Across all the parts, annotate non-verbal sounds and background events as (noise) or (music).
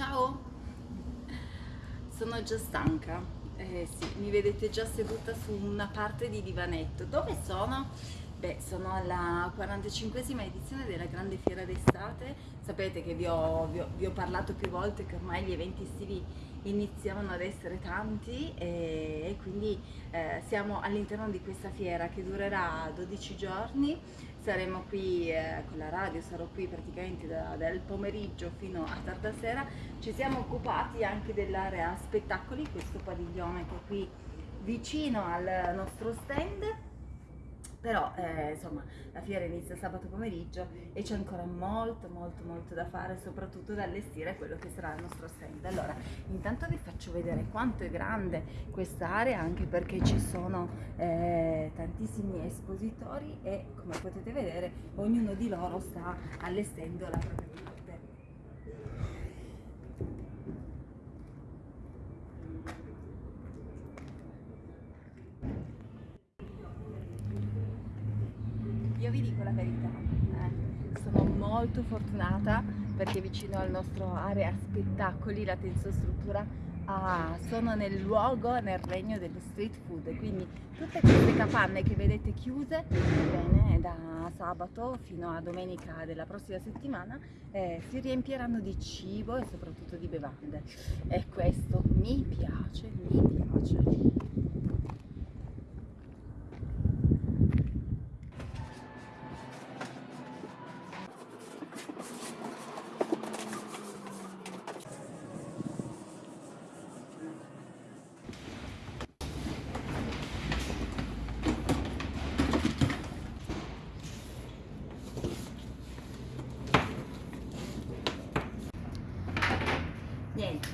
Ciao! Sono già stanca, eh sì, mi vedete già seduta su una parte di divanetto. Dove sono? Beh, sono alla 45esima edizione della Grande Fiera d'Estate. Sapete che vi ho, vi, ho, vi ho, parlato più volte che ormai gli eventi estivi iniziavano ad essere tanti e, e quindi eh, siamo all'interno di questa fiera che durerà 12 giorni. Saremo qui eh, con la radio, sarò qui praticamente da, dal pomeriggio fino a tarda sera, ci siamo occupati anche dell'area spettacoli, questo padiglione che è qui vicino al nostro stand però eh, insomma la fiera inizia sabato pomeriggio e c'è ancora molto molto molto da fare soprattutto da allestire quello che sarà il nostro stand. Allora intanto vi faccio vedere quanto è grande quest'area anche perché ci sono eh, tantissimi espositori e come potete vedere ognuno di loro sta allestendo la propria io vi dico la verità, eh, sono molto fortunata perché vicino al nostro area spettacoli, la tensostruttura, ah, sono nel luogo, nel regno dello street food, quindi tutte queste capanne che vedete chiuse, bene, da sabato fino a domenica della prossima settimana, eh, si riempieranno di cibo e soprattutto di bevande. E questo mi piace, mi piace. niente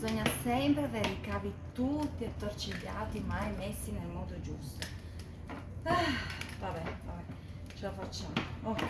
bisogna sempre avere i cavi tutti attorcigliati mai messi nel modo giusto. Ah, vabbè vabbè ce la facciamo. Ok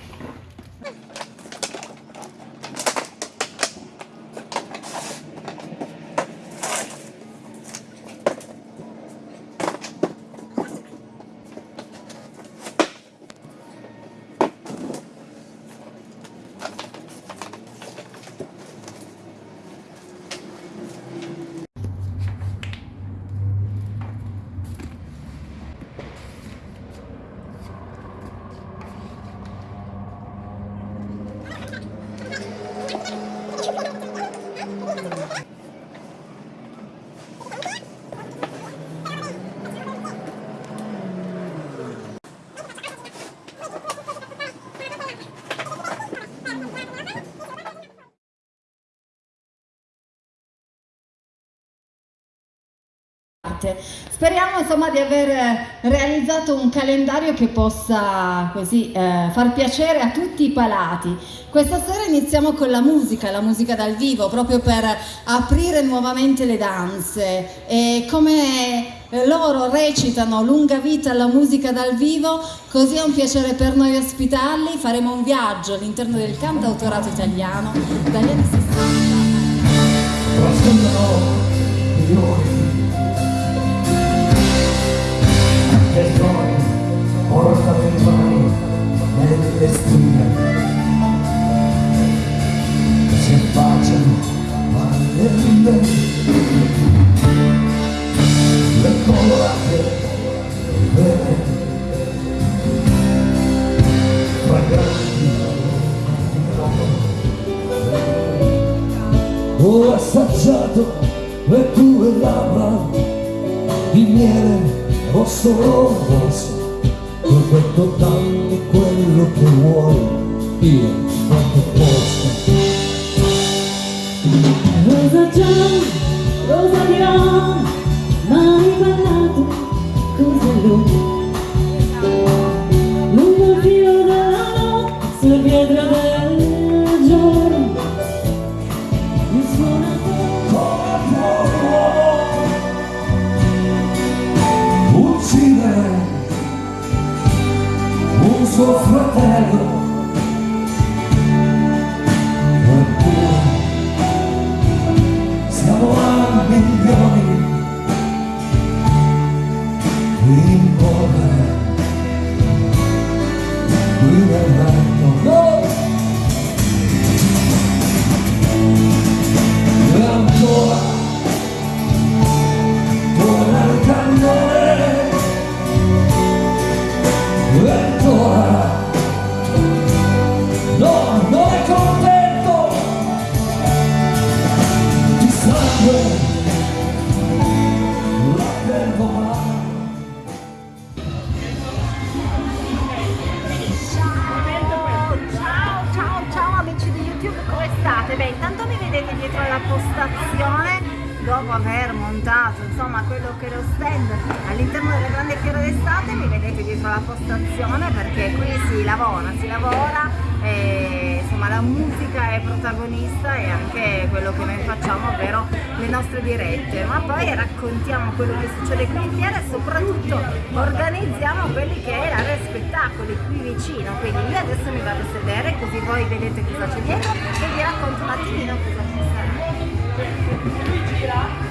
Speriamo insomma di aver realizzato un calendario che possa così eh, far piacere a tutti i palati. Questa sera iniziamo con la musica, la musica dal vivo, proprio per aprire nuovamente le danze e come loro recitano lunga vita alla musica dal vivo, così è un piacere per noi ospitarli, faremo un viaggio all'interno del cantautorato italiano dagli anni 60. Poi porta le mani nelle stime si affacciano rime le colorate vere. Fragranti ho assaggiato le tue labbra di miele rosso postazione perché qui si lavora, si lavora e insomma la musica è protagonista e anche quello che noi facciamo ovvero le nostre dirette. Ma poi raccontiamo quello che succede qui in fiera e soprattutto organizziamo quelli che è l'area spettacoli qui vicino. Quindi io adesso mi vado a sedere così voi vedete cosa c'è dietro e vi racconto un attimino cosa ci sarà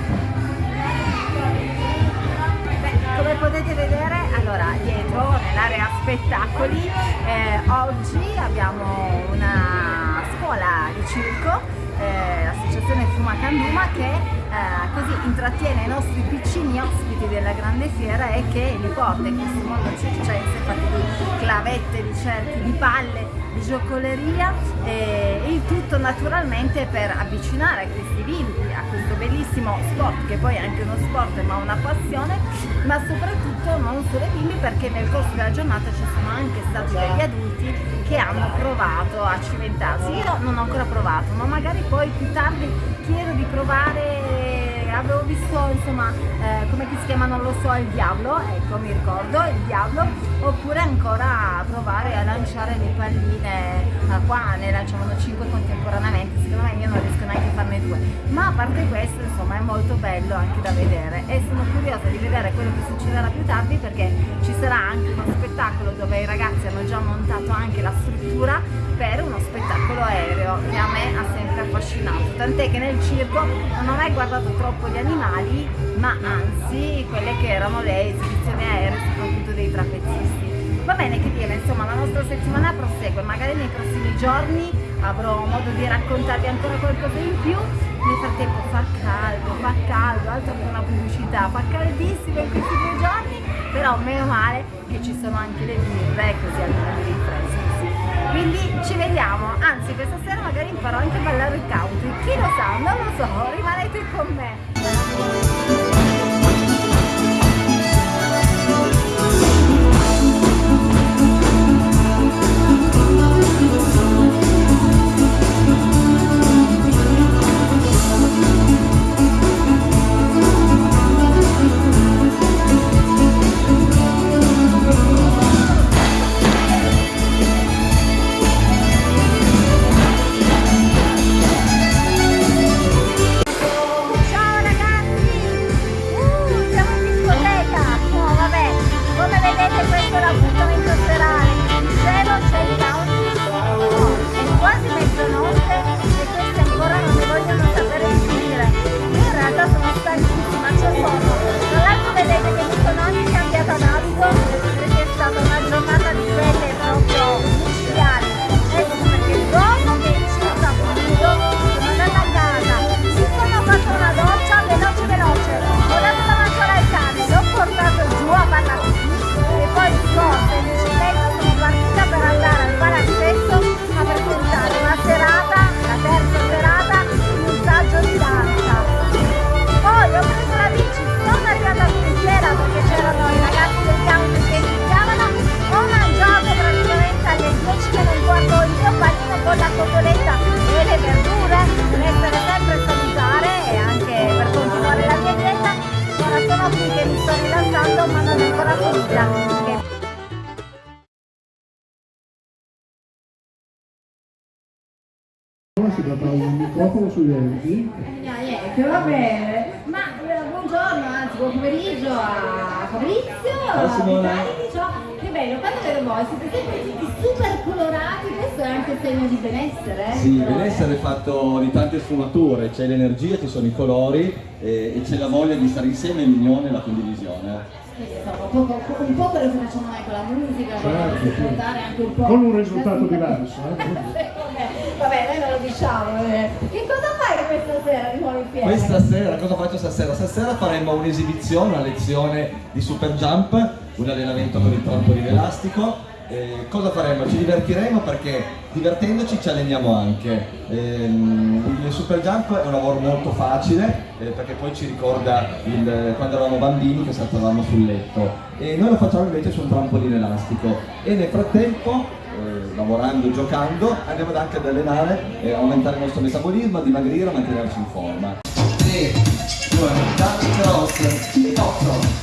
come potete vedere, allora dietro nell'area spettacoli eh, oggi abbiamo una scuola di circo, eh, l'associazione Fuma Canduma che eh, intrattiene i nostri piccini ospiti della grande fiera e che li porta in questo mondo circense fatti di clavette, di cerchi, di palle, di giocoleria e il tutto naturalmente per avvicinare questi bimbi a questo bellissimo sport che poi è anche uno sport ma una passione ma soprattutto non solo i bimbi perché nel corso della giornata ci sono anche stati degli adulti che hanno provato a cimentarsi. Io non ho ancora provato ma magari poi più tardi chiedo di provare avevo visto insomma eh, come si chiama non lo so il diavolo ecco mi ricordo il diavolo oppure ancora provare a lanciare le palline eh, qua ne lanciavano 5 contemporaneamente secondo me io non riesco neanche a farne due. Ma a parte questo insomma è molto bello anche da vedere e sono curiosa di vedere quello che succederà più tardi perché ci sarà anche uno spettacolo dove i ragazzi hanno già montato anche la struttura per uno spettacolo aereo che a me ha sempre affascinato. Tant'è che nel circo non ho mai guardato troppo gli animali ma anzi quelle che erano le esibizioni aeree soprattutto dei trapezzisti. Va bene che dire insomma la nostra settimana prosegue. Magari nei prossimi giorni avrò modo di raccontarvi ancora qualcosa in più. Nel frattempo fa caldo fa caldo altro che una pubblicità. Fa caldissimo in questi due giorni però meno male che ci sono anche le birre così almeno mi rinfresco quindi ci vediamo. Anzi questa sera magari imparò anche a ballare il country so rimanete con me Tratta un microfono sugli denti. Niente, va bene. Ma eh, buongiorno, anzi buon pomeriggio a Fabrizio, a. Vitali, ciao. Che bello, quando vedo voi siete sempre tutti super colorati, questo è anche segno di benessere. eh? Sì, Però, benessere è fatto di tante sfumature, c'è l'energia, ci sono i colori eh, e c'è la voglia di stare insieme, l'unione e la condivisione. insomma, un, po', un po' quello che facciamo noi con la musica, Certo, sì. portare anche un po'. Con un risultato diverso, eh. (laughs) Vabbè, noi non lo diciamo. eh. Che cosa fai questa sera di nuovo in fiera? Questa sera, cosa faccio stasera? Stasera faremo un'esibizione, una lezione di super jump, un allenamento con il trampolino elastico. Eh, cosa faremo? Ci divertiremo perché divertendoci ci alleniamo anche. Ehm, il super jump è un lavoro molto facile eh, perché poi ci ricorda il- quando eravamo bambini che saltavamo sul letto e noi lo facciamo invece su un trampolino elastico e nel frattempo eh, lavorando, giocando, andiamo anche ad allenare e aumentare il nostro metabolismo, a dimagrire, a mantenerci in forma. 3, 2, cross, 8,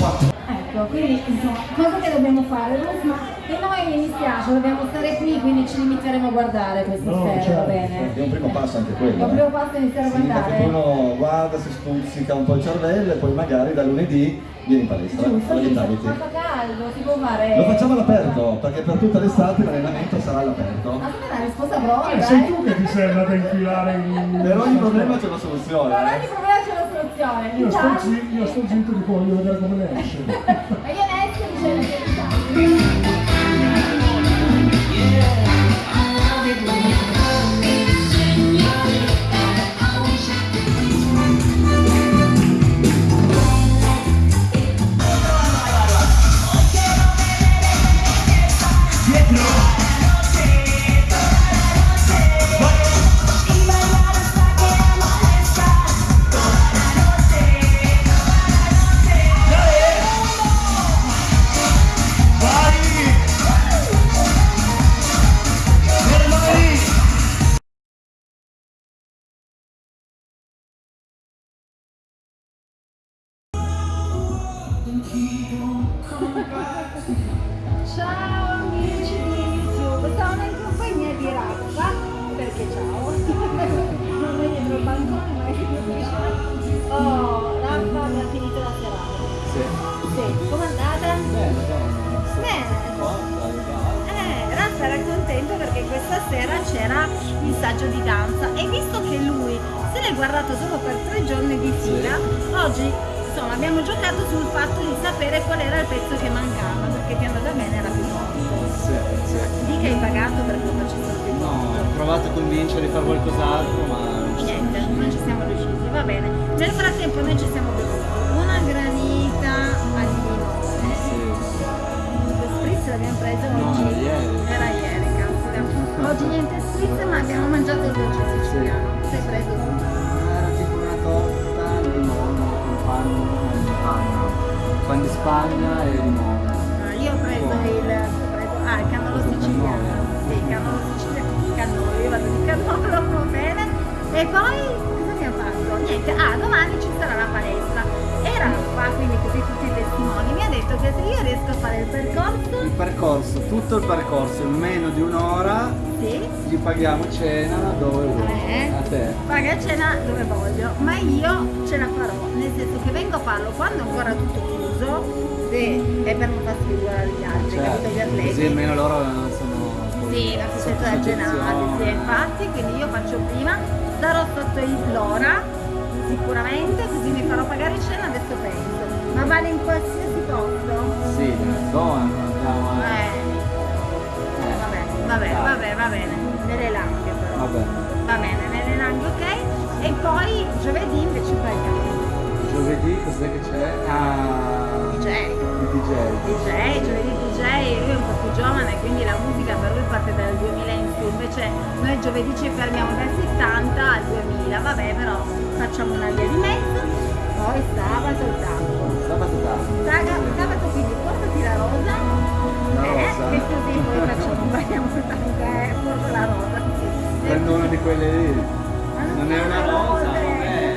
4. Ecco, quindi insomma, cosa che dobbiamo fare? Ruf, ma e noi mi dispiace, dobbiamo stare qui, quindi ci limiteremo a guardare questa No, sera, va certo, bene? È un primo passo anche È quello. un eh. primo passo iniziare a guardare. uno guarda, si stuzzica un po' il cervello e poi magari da lunedì viene in palestra. Giusto, caldo, si può fare... Lo facciamo all'aperto, perché per tutta l'estate l'allenamento sarà all'aperto. Ma è una risposta pronta, Eh, sei tu che ti sei andata a infilare in... (laughs) Per ogni problema c'è una soluzione. Per eh. ogni problema c'è una soluzione. Io sto, zi- io sto zitto di voglio vedere come ne esce. (laughs) questa sera c'era il saggio di danza e visto che lui se l'è guardato solo per tre giorni di fila, oggi insomma abbiamo giocato sul fatto di sapere qual era il pezzo che mancava, perché ti è andata bene era più morto. Sì, che hai pagato per quello che c'è più No, ho provato a convincere di fare qualcos'altro, ma ci Niente, sono non ci siamo riusciti, va bene. Nel frattempo noi ci siamo bevuti cazzo. Oggi niente spritz, ma abbiamo mangiato il dolce siciliano. Sei preso? Era tipo una torta al limone con panno, con panno, pan di Spagna e limone. Ah, io ho preso il, ho preso, ah, il cannolo siciliano. Sì, il cannolo siciliano. Cannolo, io vado di cannolo, (laughs) va bene. E poi cosa abbiamo fatto? Niente, ah, domani ci sarà la palestra. E Raffa, quindi così tutti i testimoni, mi ha detto che se io riesco a fare il percorso, Il percorso, tutto il percorso in meno di un'ora sì, gli paghiamo cena dove vuoi. Eh. A te. paga cena dove voglio, ma io ce la farò, nel senso che vengo a farlo quando è ancora tutto chiuso e, e per non far sfigurare agli altri, capito gli Certo, così atleti. almeno loro sono Sì, la da Genasi, sì, infatti, quindi io faccio prima, sarò sotto il l'ora sicuramente, così mi farò pagare cena, adesso penso. Ma vale in qualsiasi posto? Sì, nella zona, non andiamo a... Eh, Eh, vabbè, vabbè, va bene, nelle langhe però. Vabbè. Va bene, nelle langhe ok. E poi giovedì invece parliamo. Giovedì cos'è che c'è? Ah, DJ. DJ. DJ, giovedì DJ, lui è un po' più giovane, quindi la musica per lui parte dal 2000 in su, invece noi giovedì ci fermiamo dal 70 al 2000, vabbè però facciamo una via di mezzo, poi sabato il tango. Sabato. Saga- Sabato quindi portati la rosa, Eh, rosa. e così poi facciamo, balliamo il tango, eh, porto la rosa. Prendo una di quelle lì. Non è una rosa, non è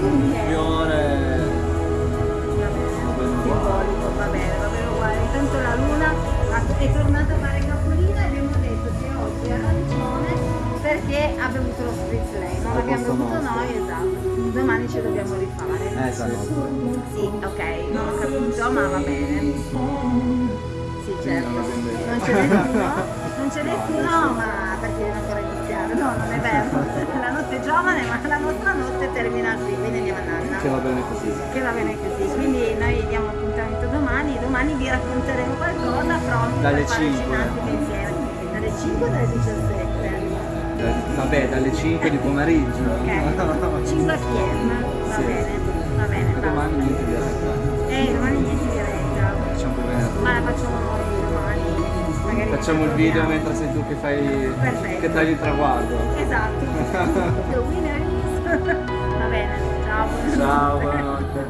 un fiore. Va bene, simbolico, va bene, va bene uguale. Intanto la luna è tornata a fare capolino e abbiamo detto che oggi è arancione perché ha bevuto lo spritz lei, non l'abbiamo bevuto noi, esatto. Domani ce dobbiamo. Eh, stanotte. Sì, ok, non ho capito, ma va bene. Sì, certo. non c'è nessuno, non c'è nessuno, (laughs) ma perché deve ancora iniziare. No, non è vero. (laughs) La notte è giovane, ma la nostra notte termina qui, quindi andiamo a nanna Che va bene così. che va bene così. Quindi noi diamo appuntamento domani, domani vi racconteremo qualcosa pronti Dalle per fare il 5. ginnastica insieme. Dalle 5 o dalle 17? Da- Vabbè, dalle 5 di pomeriggio. Ok, (laughs) 5 PM, va Sì. bene, va bene. Va. domani niente di diretta. Eh, domani niente diretta. Facciamo venerdì. Ma la facciamo domani. Magari Facciamo il video proviamo. mentre sei tu che fai. Perfetto. che tagli il traguardo. Esatto. (laughs) The winner is. (laughs) va bene, ciao. Ciao, buonanotte.